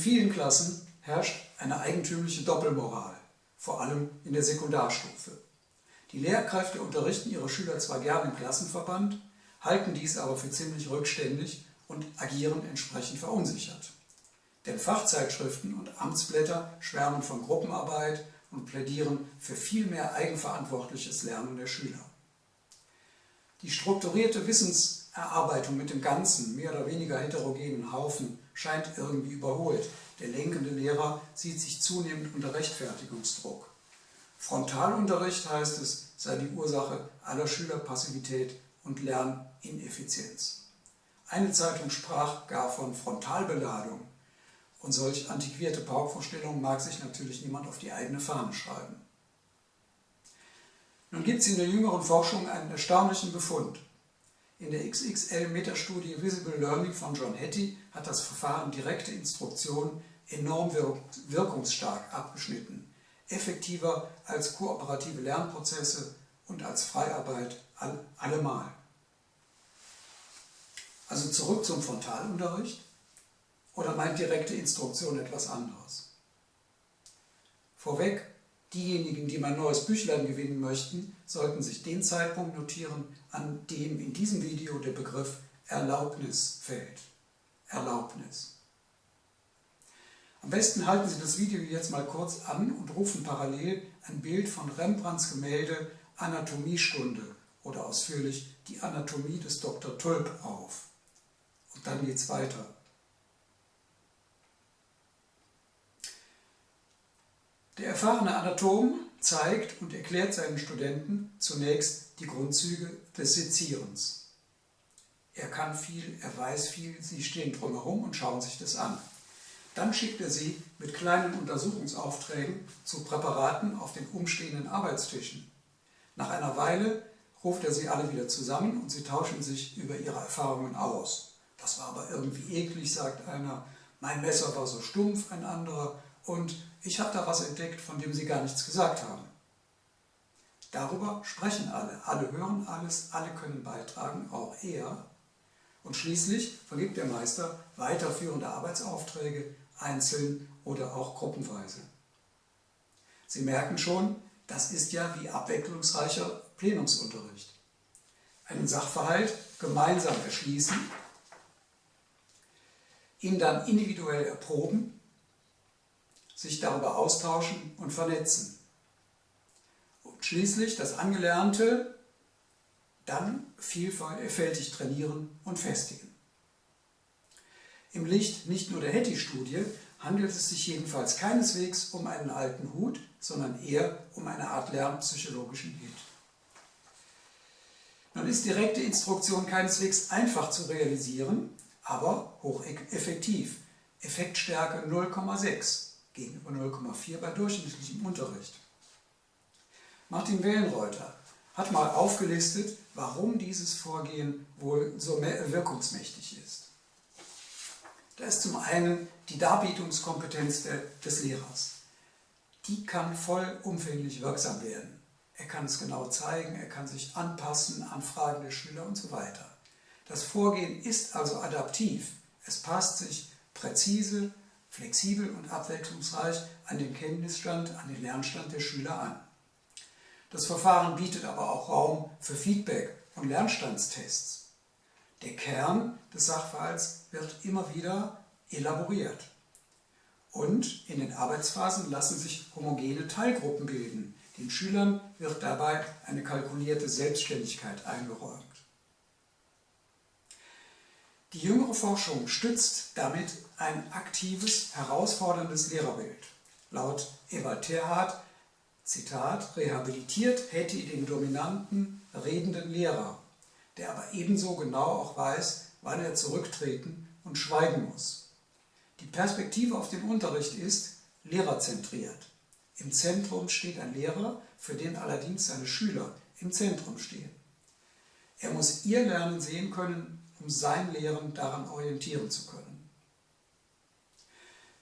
vielen Klassen herrscht eine eigentümliche Doppelmoral, vor allem in der Sekundarstufe. Die Lehrkräfte unterrichten ihre Schüler zwar gern im Klassenverband, halten dies aber für ziemlich rückständig und agieren entsprechend verunsichert. Denn Fachzeitschriften und Amtsblätter schwärmen von Gruppenarbeit und plädieren für viel mehr eigenverantwortliches Lernen der Schüler. Die strukturierte Wissenserarbeitung mit dem ganzen, mehr oder weniger heterogenen Haufen scheint irgendwie überholt. Der lenkende Lehrer sieht sich zunehmend unter Rechtfertigungsdruck. Frontalunterricht, heißt es, sei die Ursache aller Schülerpassivität und Lernineffizienz. Eine Zeitung sprach gar von Frontalbeladung. Und solch antiquierte Paukvorstellungen mag sich natürlich niemand auf die eigene Fahne schreiben. Nun gibt es in der jüngeren Forschung einen erstaunlichen Befund. In der XXL-Metastudie Visible Learning von John Hattie hat das Verfahren direkte Instruktion enorm wirkungsstark abgeschnitten, effektiver als kooperative Lernprozesse und als Freiarbeit allemal. Also zurück zum Frontalunterricht oder meint direkte Instruktion etwas anderes? Vorweg, Diejenigen, die mein neues Büchlein gewinnen möchten, sollten sich den Zeitpunkt notieren, an dem in diesem Video der Begriff Erlaubnis fällt. Erlaubnis. Am besten halten Sie das Video jetzt mal kurz an und rufen parallel ein Bild von Rembrandts Gemälde Anatomiestunde oder ausführlich die Anatomie des Dr. Tulp auf. Und dann geht's weiter. Der erfahrene Anatom zeigt und erklärt seinen Studenten zunächst die Grundzüge des Sezierens. Er kann viel, er weiß viel, sie stehen drumherum und schauen sich das an. Dann schickt er sie mit kleinen Untersuchungsaufträgen zu Präparaten auf den umstehenden Arbeitstischen. Nach einer Weile ruft er sie alle wieder zusammen und sie tauschen sich über ihre Erfahrungen aus. Das war aber irgendwie eklig, sagt einer. Mein Messer war so stumpf, ein anderer. Und ich habe da was entdeckt, von dem Sie gar nichts gesagt haben. Darüber sprechen alle, alle hören alles, alle können beitragen, auch er. Und schließlich vergibt der Meister weiterführende Arbeitsaufträge, einzeln oder auch gruppenweise. Sie merken schon, das ist ja wie abwechslungsreicher Plenumsunterricht. Einen Sachverhalt gemeinsam erschließen, ihn dann individuell erproben sich darüber austauschen und vernetzen. Und schließlich das Angelernte dann vielfältig trainieren und festigen. Im Licht nicht nur der Hetty-Studie handelt es sich jedenfalls keineswegs um einen alten Hut, sondern eher um eine Art lernpsychologischen Hit. Nun ist direkte Instruktion keineswegs einfach zu realisieren, aber hocheffektiv. Effektstärke 0,6 gegenüber 0,4 bei durchschnittlichem Unterricht. Martin Wellenreuter hat mal aufgelistet, warum dieses Vorgehen wohl so wirkungsmächtig ist. Da ist zum einen die Darbietungskompetenz des Lehrers. Die kann vollumfänglich wirksam werden. Er kann es genau zeigen, er kann sich anpassen an Fragen der Schüler und so weiter. Das Vorgehen ist also adaptiv. Es passt sich präzise flexibel und abwechslungsreich an den Kenntnisstand, an den Lernstand der Schüler an. Das Verfahren bietet aber auch Raum für Feedback und Lernstandstests. Der Kern des Sachverhalts wird immer wieder elaboriert. Und in den Arbeitsphasen lassen sich homogene Teilgruppen bilden. Den Schülern wird dabei eine kalkulierte Selbstständigkeit eingeräumt. Die jüngere Forschung stützt damit ein aktives, herausforderndes Lehrerbild. Laut Ewald Terhardt, Zitat, rehabilitiert hätte den dominanten, redenden Lehrer, der aber ebenso genau auch weiß, wann er zurücktreten und schweigen muss. Die Perspektive auf den Unterricht ist lehrerzentriert. Im Zentrum steht ein Lehrer, für den allerdings seine Schüler im Zentrum stehen. Er muss ihr Lernen sehen können um sein Lehren daran orientieren zu können.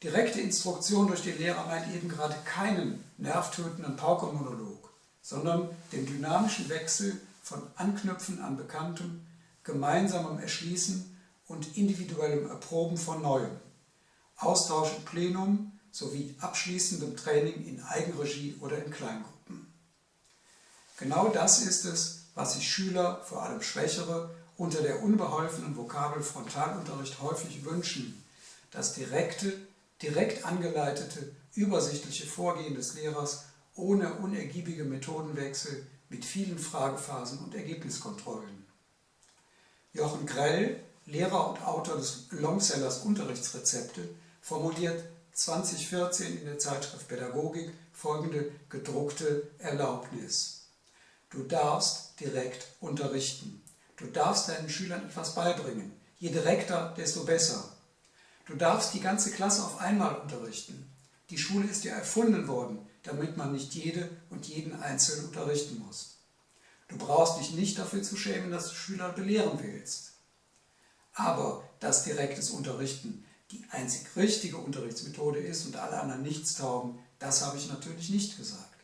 Direkte Instruktion durch den Lehrer meint eben gerade keinen nervtötenden Paukermonolog, sondern den dynamischen Wechsel von Anknüpfen an Bekanntem, gemeinsamem Erschließen und individuellem Erproben von Neuem. Austausch im Plenum sowie abschließendem Training in Eigenregie oder in Kleingruppen. Genau das ist es, was sich Schüler, vor allem Schwächere, unter der unbeholfenen Vokabel Frontalunterricht häufig wünschen, das direkte, direkt angeleitete, übersichtliche Vorgehen des Lehrers ohne unergiebige Methodenwechsel mit vielen Fragephasen und Ergebniskontrollen. Jochen Grell, Lehrer und Autor des Longsellers Unterrichtsrezepte, formuliert 2014 in der Zeitschrift Pädagogik folgende gedruckte Erlaubnis. Du darfst direkt unterrichten. Du darfst deinen Schülern etwas beibringen. Je direkter, desto besser. Du darfst die ganze Klasse auf einmal unterrichten. Die Schule ist ja erfunden worden, damit man nicht jede und jeden einzeln unterrichten muss. Du brauchst dich nicht dafür zu schämen, dass du Schüler belehren willst. Aber dass direktes Unterrichten die einzig richtige Unterrichtsmethode ist und alle anderen nichts taugen, das habe ich natürlich nicht gesagt.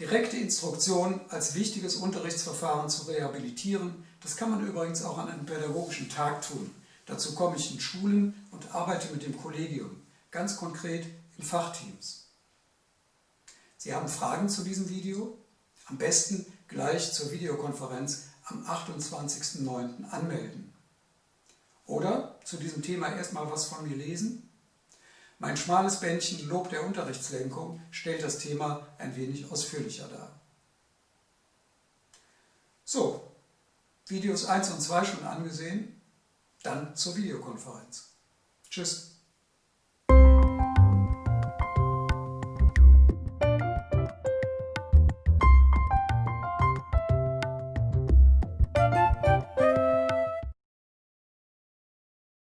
Direkte Instruktion als wichtiges Unterrichtsverfahren zu rehabilitieren, das kann man übrigens auch an einem pädagogischen Tag tun. Dazu komme ich in Schulen und arbeite mit dem Kollegium, ganz konkret in Fachteams. Sie haben Fragen zu diesem Video? Am besten gleich zur Videokonferenz am 28.09. anmelden. Oder zu diesem Thema erstmal was von mir lesen? Mein schmales Bändchen Lob der Unterrichtslenkung stellt das Thema ein wenig ausführlicher dar. So, Videos 1 und 2 schon angesehen? Dann zur Videokonferenz. Tschüss.